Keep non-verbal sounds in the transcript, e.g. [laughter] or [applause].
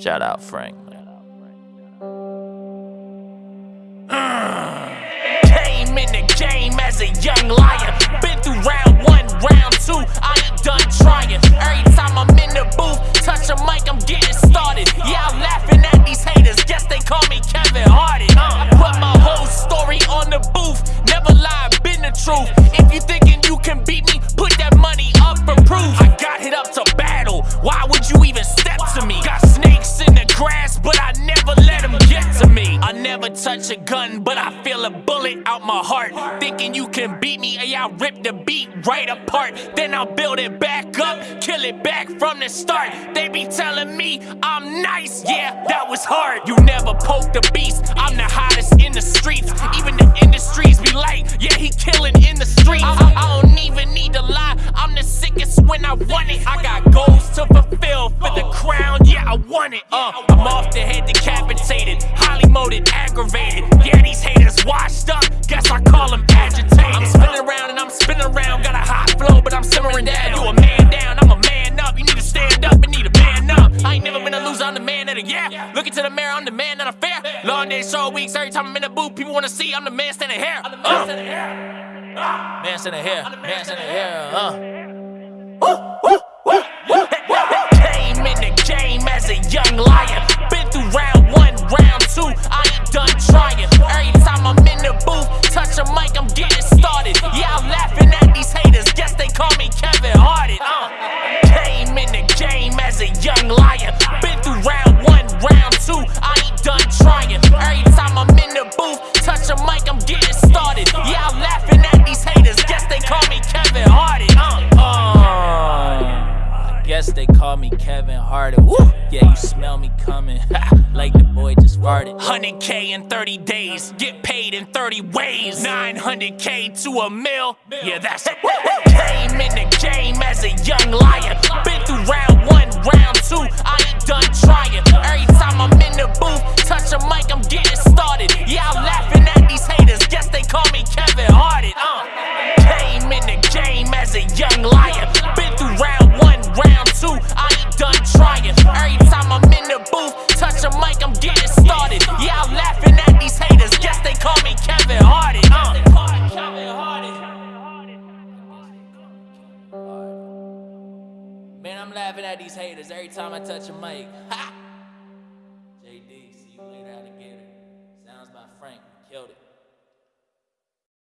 Shout out Frank. Came in the game as a young lion. Been through round one, round two. I ain't done trying. Every time I'm in the booth, touch a mic, I'm getting started. Yeah, I'm laughing at these haters. Guess they call me Kevin Hardy. I put my whole story on the booth. Never lie, been the truth. If you thinking you can beat me, put that money up for proof. I got hit up to battle. Why would you never touch a gun, but I feel a bullet out my heart. Thinking you can beat me, yeah, I'll rip the beat right apart. Then I'll build it back up, kill it back from the start. They be telling me I'm nice, yeah, that was hard. You never poke the beast, I'm the hottest in the streets. Even the industries be like, yeah, he killing in the streets. I, I don't even need to lie, I'm the sickest when I want it. I got goals to fulfill for the crown, yeah, I want it. Uh, I'm off the head decapitated, molded, aggravated. Yeah, these haters washed up, guess I call them agitated. I'm spinning around and I'm spinning around, got a hot flow, but I'm simmering down. You a man down, I'm a man up. You need to stand up and need a man up. I ain't never been a loser, I'm the man of the yeah. Look into the mirror, I'm the man that I'm fair. Long days, short weeks, every time I'm in the booth, people wanna see I'm the man standing here. I'm the man standing here. Man standing here, man standing here, uh. Done trying. Every time I'm in the booth, touch a mic, I'm getting started. Yeah, I'm laughing at these haters. Guess they call me Kevin Hardy. Uh. Came in the game as a young lion. Been through round one, round two. I ain't done trying. Every time I'm in the booth, touch a mic, I'm getting started. Yeah, I'm laughing at these haters. Guess they call me Kevin Hardy. Uh. Uh, guess they call me Kevin Hardy. Woo! Yeah, you smell me coming. [laughs] like the just 100k in 30 days, get paid in 30 ways. 900k to a mil, yeah, that's it. Came in the game as a young lion. Been through round one, Man, I'm laughing at these haters every time I touch a mic. Ha! JD, see you later, alligator. Sounds by Frank, we killed it.